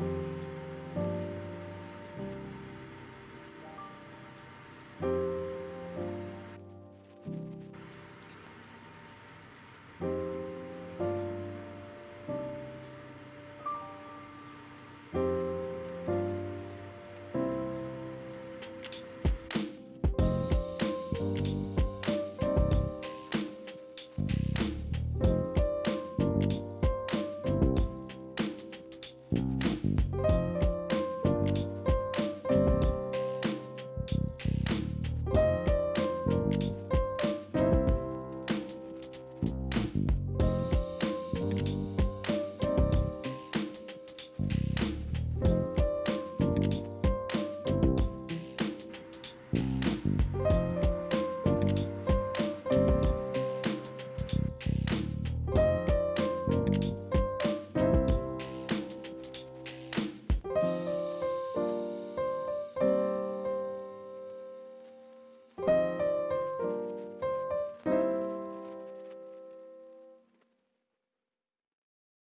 you.